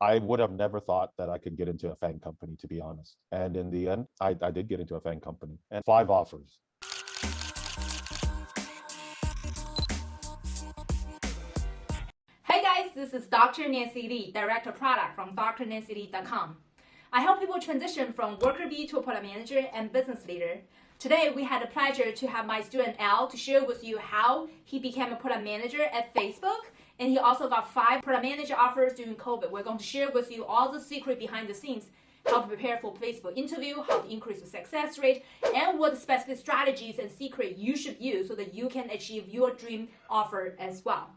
I would have never thought that I could get into a FANG company, to be honest. And in the end, I, I did get into a FANG company and five offers. Hey guys, this is Dr. Nancy Lee, Director of Product from drnancylee.com. I help people transition from worker bee to a product manager and business leader. Today, we had the pleasure to have my student Al to share with you how he became a product manager at Facebook. And he also got five product manager offers during COVID. We're going to share with you all the secret behind the scenes, how to prepare for Facebook interview, how to increase the success rate, and what specific strategies and secret you should use so that you can achieve your dream offer as well.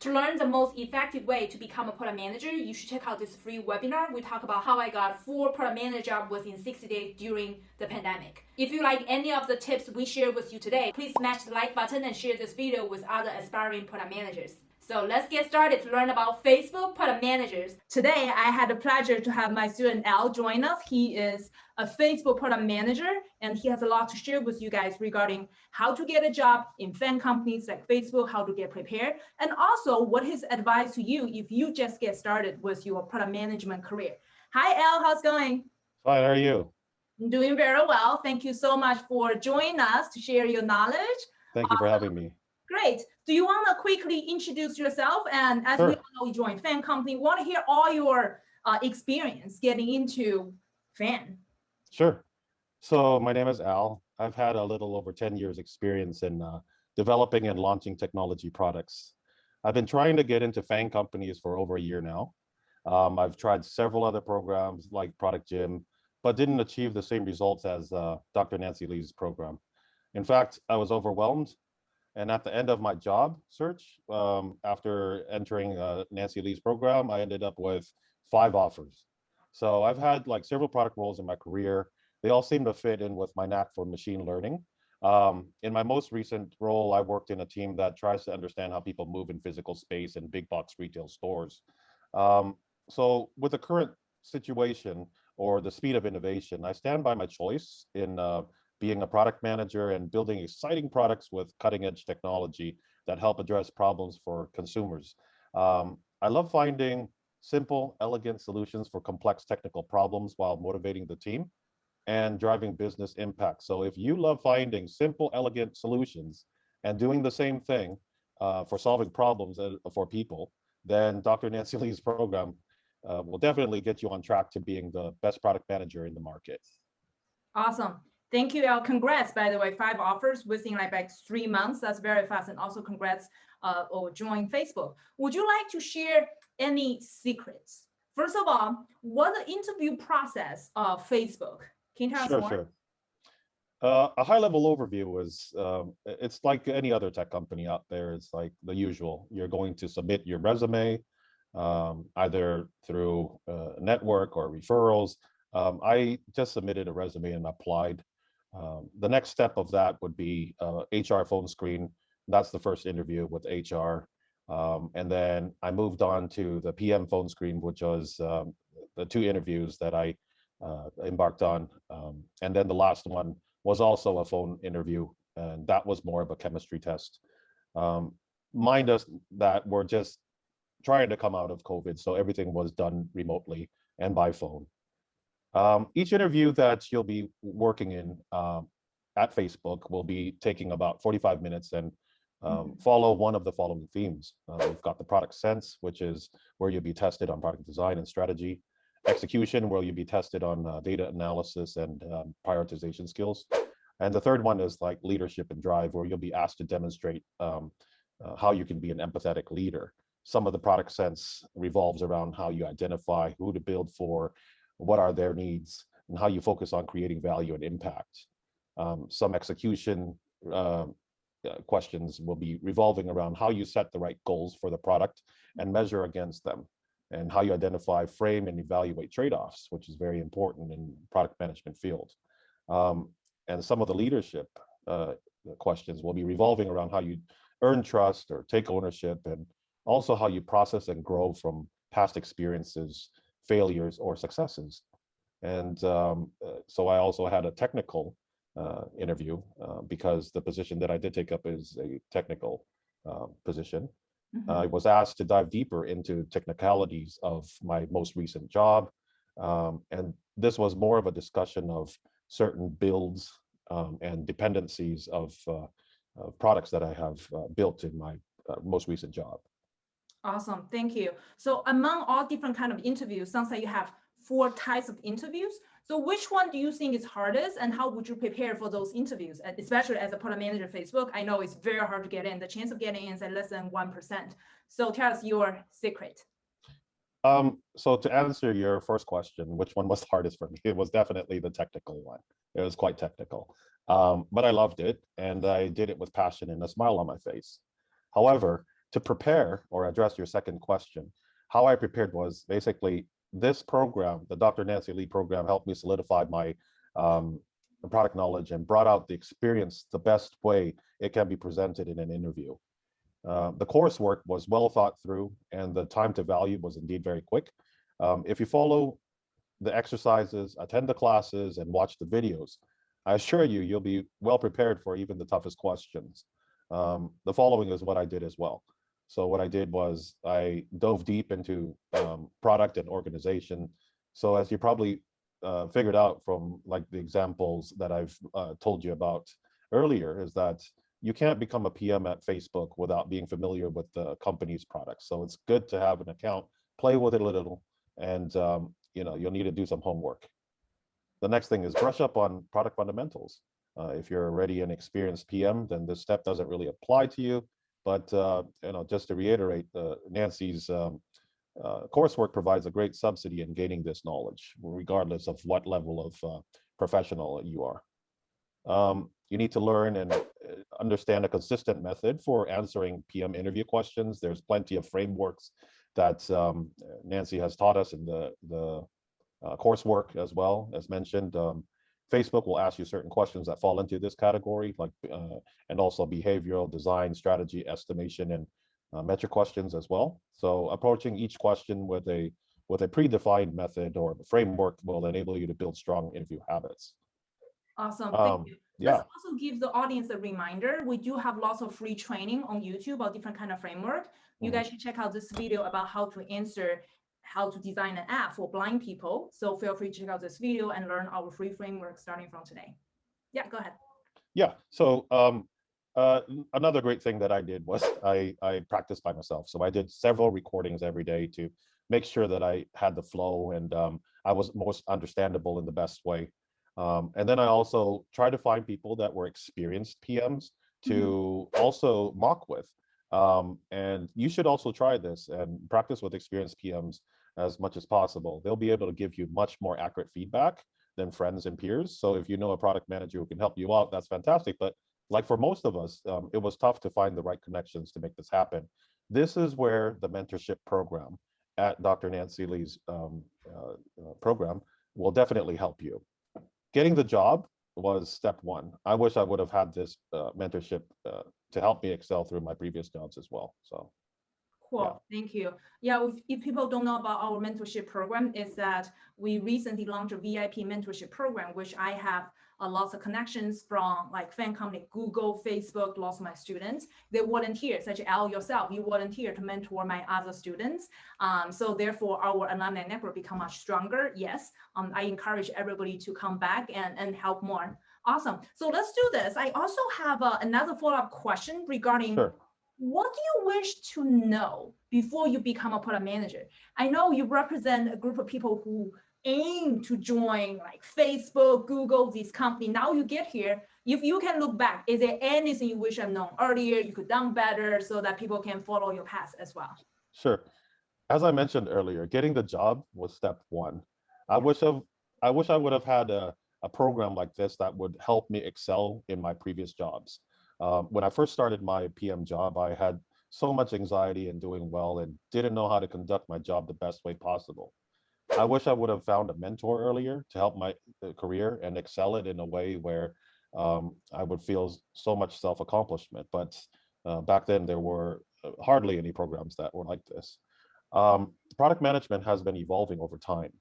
To learn the most effective way to become a product manager, you should check out this free webinar. We talk about how I got four product manager jobs within 60 days during the pandemic. If you like any of the tips we share with you today, please smash the like button and share this video with other aspiring product managers. So let's get started to learn about Facebook product managers. Today, I had the pleasure to have my student Al join us. He is a Facebook product manager, and he has a lot to share with you guys regarding how to get a job in FANG companies like Facebook, how to get prepared, and also what his advice to you if you just get started with your product management career. Hi, Al, how's it going? Fine, how are you? I'm doing very well. Thank you so much for joining us to share your knowledge. Thank you for uh, having me. Great. Do you want to quickly introduce yourself? And as Sure. we all know, you joined FANG company. Want to hear all your uh, experience getting into FANG? Sure. So my name is Al. I've had a little over 10 years experience in uh, developing and launching technology products. I've been trying to get into FANG companies for over a year now. Um, I've tried several other programs like Product Gym, but didn't achieve the same results as uh, Dr. Nancy Lee's program. In fact, I was overwhelmed. And at the end of my job search, um, after entering uh, Nancy Lee's program, I ended up with five offers. So I've had like several product roles in my career. They all seem to fit in with my knack for machine learning. Um, in my most recent role, I worked in a team that tries to understand how people move in physical space in big box retail stores. Um, so with the current situation or the speed of innovation, I stand by my choice in uh, being a product manager and building exciting products with cutting edge technology that help address problems for consumers. Um, I love finding simple, elegant solutions for complex technical problems while motivating the team and driving business impact. So if you love finding simple, elegant solutions and doing the same thing uh, for solving problems uh, for people, then Dr. Nancy Lee's program uh, will definitely get you on track to being the best product manager in the market. Awesome. Thank you, Al. Congrats, by the way, five offers within like, like three months. That's very fast. And also congrats uh, or join Facebook. Would you like to share any secrets? First of all, what the interview process of Facebook? Can you tell us more? sure. Uh, a high level overview is um, it's like any other tech company out there. It's like the usual. You're going to submit your resume, um, either through uh, network or referrals. Um, I just submitted a resume and applied. Um, the next step of that would be uh, HR phone screen. That's the first interview with HR. Um, and then I moved on to the PM phone screen, which was um, the two interviews that I uh, embarked on. Um, and then the last one was also a phone interview, and that was more of a chemistry test. Um, mind us that we're just trying to come out of COVID, so everything was done remotely and by phone. Um, each interview that you'll be working in um, at Facebook will be taking about 45 minutes and um, follow one of the following themes. Uh, we've got the product sense, which is where you'll be tested on product design and strategy execution, where you'll be tested on uh, data analysis and um, prioritization skills. And the third one is like leadership and drive, where you'll be asked to demonstrate um, uh, how you can be an empathetic leader. Some of the product sense revolves around how you identify who to build for, what are their needs, and how you focus on creating value and impact. Um, some execution uh, uh, questions will be revolving around how you set the right goals for the product and measure against them and how you identify, frame, and evaluate trade-offs, which is very important in product management field. Um, and some of the leadership uh, questions will be revolving around how you earn trust or take ownership, and also how you process and grow from past experiences, failures, or successes. And um, uh, so I also had a technical uh, interview uh, because the position that I did take up is a technical uh, position. Mhm. I was asked to dive deeper into technicalities of my most recent job. Um, and this was more of a discussion of certain builds um, and dependencies of, uh, products that I have uh, built in my most recent job. Awesome, thank you. So among all different kind of interviews, sounds like you have four types of interviews. So which one do you think is hardest and how would you prepare for those interviews? Especially as a product manager at Facebook, I know it's very hard to get in. The chance of getting in is at less than 1%. So tell us your secret. Um, so to answer your first question, which one was hardest for me? It was definitely the technical one. It was quite technical, um, but I loved it and I did it with passion and a smile on my face. However, to prepare or address your second question, how I prepared was basically this program, the Dr. Nancy Lee program helped me solidify my um, product knowledge and brought out the experience the best way it can be presented in an interview. Uh, the coursework was well thought through and the time to value was indeed very quick. Um, if you follow the exercises, attend the classes and watch the videos, I assure you, you'll be well prepared for even the toughest questions. Um, the following is what I did as well. So what I did was I dove deep into um, product and organization. So as you probably uh, figured out from like the examples that I've uh, told you about earlier is that you can't become a PM at Facebook without being familiar with the company's products. So it's good to have an account, play with it a little, and um, you know you'll need to do some homework. The next thing is brush up on product fundamentals. Uh, if you're already an experienced PM, then this step doesn't really apply to you. But uh, you know, just to reiterate, uh, Nancy's um, uh, coursework provides a great subsidy in gaining this knowledge, regardless of what level of uh, professional you are. Um, you need to learn and uh, understand a consistent method for answering PM interview questions. There's plenty of frameworks that um, Nancy has taught us in the, the uh, coursework as well, as mentioned. Um, Facebook will ask you certain questions that fall into this category, like uh, and also behavioral design, strategy, estimation, and uh, metric questions as well. So approaching each question with a with a predefined method or framework will enable you to build strong interview habits. Awesome, Um, thank you. Yeah, Let's also give the audience a reminder. We do have lots of free training on YouTube about different kind of framework. You Mhm. guys should check out this video about how to answer, how to design an app for blind people. So feel free to check out this video and learn our free framework starting from today. Yeah, go ahead. yeah. So um, uh, another great thing that I did was I I practiced by myself. So I did several recordings every day to make sure that I had the flow and um, I was most understandable in the best way. Um, and then I also tried to find people that were experienced PMs to also mock with. Um, and you should also try this and practice with experienced PMs as much as possible. They'll be able to give you much more accurate feedback than friends and peers. So if you know a product manager who can help you out, that's fantastic. But like for most of us, um, it was tough to find the right connections to make this happen. This is where the mentorship program at Dr. Nancy Lee's um, uh, uh, program will definitely help you. Getting the job was step one. I wish I would have had this uh, mentorship uh, to help me excel through my previous jobs as well. So Cool, thank you. Yeah, if, if people don't know about our mentorship program, is that we recently launched a VIP mentorship program, which I have uh, lots of connections from like FANG company, Google, Facebook, lots of my students. They volunteer, such as Al yourself, you volunteer to mentor my other students. Um, so therefore our alumni network become much stronger. Yes, um, I encourage everybody to come back and, and help more. Awesome. So let's do this. I also have uh, another follow-up question regarding Sure. What do you wish to know before you become a product manager? I know you represent a group of people who aim to join like Facebook, Google, these companies. Now you get here. If you can look back, is there anything you wish I've known earlier, you could done better so that people can follow your path as well? Sure. As I mentioned earlier, getting the job was step one. I wish of I wish I would have had a, a program like this that would help me excel in my previous jobs. Um, when I first started my PM job, I had so much anxiety in doing well and didn't know how to conduct my job the best way possible. I wish I would have found a mentor earlier to help my uh, career and excel it in a way where um, I would feel so much self-accomplishment. But uh, back then, there were uh, hardly any programs that were like this. Um, product management has been evolving over time.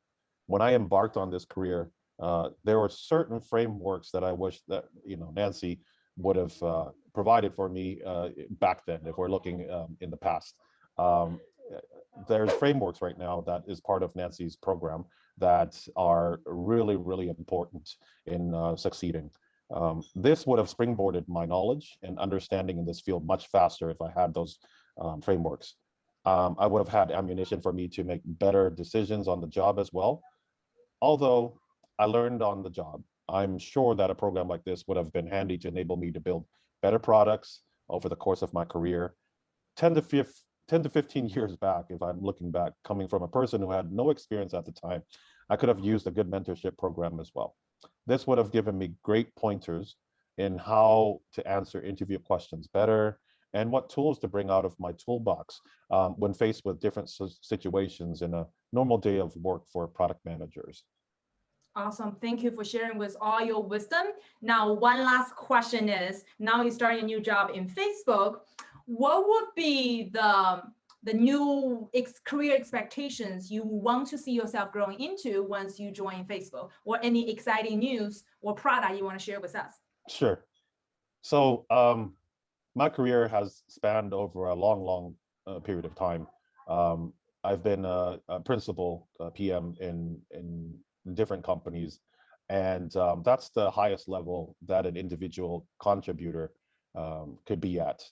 When I embarked on this career, uh, there were certain frameworks that I wish that you know Nancy would have uh, provided for me uh, back then, if we're looking um, in the past. Um, there's frameworks right now that is part of Nancy's program that are really, really important in uh, succeeding. Um, this would have springboarded my knowledge and understanding in this field much faster if I had those um, frameworks. Um, I would have had ammunition for me to make better decisions on the job as well. Although I learned on the job, I'm sure that a program like this would have been handy to enable me to build better products over the course of my career. 10 to 15, 10 to 15 years back, if I'm looking back, coming from a person who had no experience at the time, I could have used a good mentorship program as well. This would have given me great pointers in how to answer interview questions better and what tools to bring out of my toolbox um, when faced with different situations in a normal day of work for product managers. Awesome. Thank you for sharing with all your wisdom. Now, one last question is, now you're starting a new job in Facebook. What would be the, the new ex career expectations you want to see yourself growing into once you join Facebook or any exciting news or product you want to share with us? Sure. So um, my career has spanned over a long, long uh, period of time. Um, I've been a, a principal uh, PM in, in different companies. And um, that's the highest level that an individual contributor um, could be at.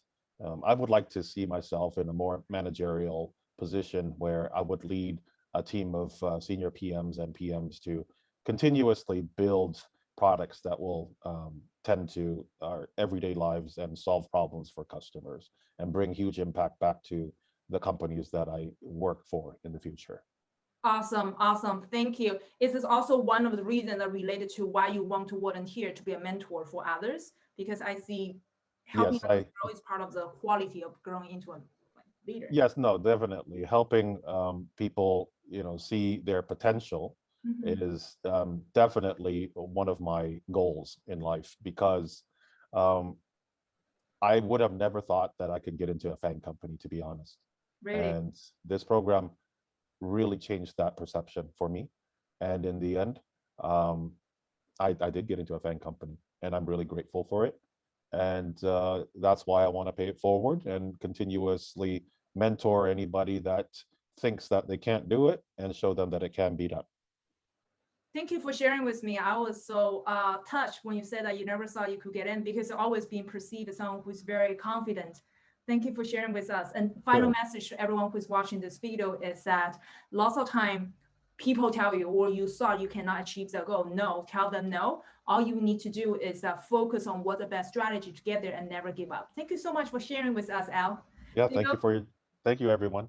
Um, I would like to see myself in a more managerial position where I would lead a team of uh, senior PMs and PMs to continuously build products that will um, tend to our everyday lives and solve problems for customers and bring huge impact back to the companies that I work for in the future. Awesome, awesome. Thank you. This is also one of the reasons that related to why you want to volunteer to be a mentor for others, because I see helping Yes, I, grow is part of the quality of growing into a leader. yes, no, definitely helping um, people, you know, see their potential Mhm. is um, definitely one of my goals in life because um, I would have never thought that I could get into a FANG company, to be honest. Really, And this program really changed that perception for me. And in the end, um, I, I did get into a FANG company and I'm really grateful for it. And uh, that's why I want to pay it forward and continuously mentor anybody that thinks that they can't do it and show them that it can be done. thank you for sharing with me. I was so uh, touched when you said that you never thought you could get in because always being perceived as someone who's very confident. Thank you for sharing with us. And final Sure. message to everyone who's watching this video is that lots of time people tell you or you thought you cannot achieve the goal. No, tell them no. All you need to do is uh, focus on what the best strategy to get there and never give up. Thank you so much for sharing with us, Al. Yeah, thank know- you for your, thank you, everyone.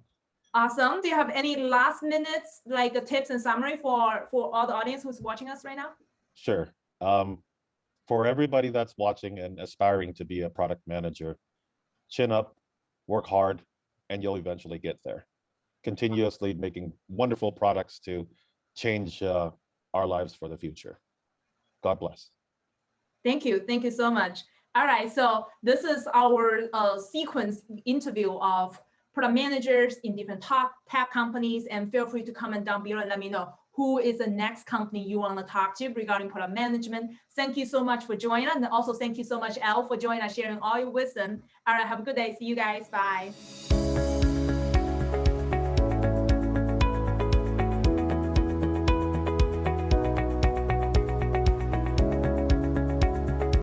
Awesome. Do you have any last minutes, like tips and summary for, for all the audience who's watching us right now? Sure. Um, for everybody that's watching and aspiring to be a product manager, chin up, work hard, and you'll eventually get there. Continuously making wonderful products to change uh, our lives for the future. God bless. Thank you. Thank you so much. All right. So this is our uh, sequence interview of product managers in different top tech companies. And feel free to comment down below and let me know who is the next company you want to talk to regarding product management. Thank you so much for joining. And also thank you so much, Al, for joining us, sharing all your wisdom. All right. Have a good day. See you guys. Bye.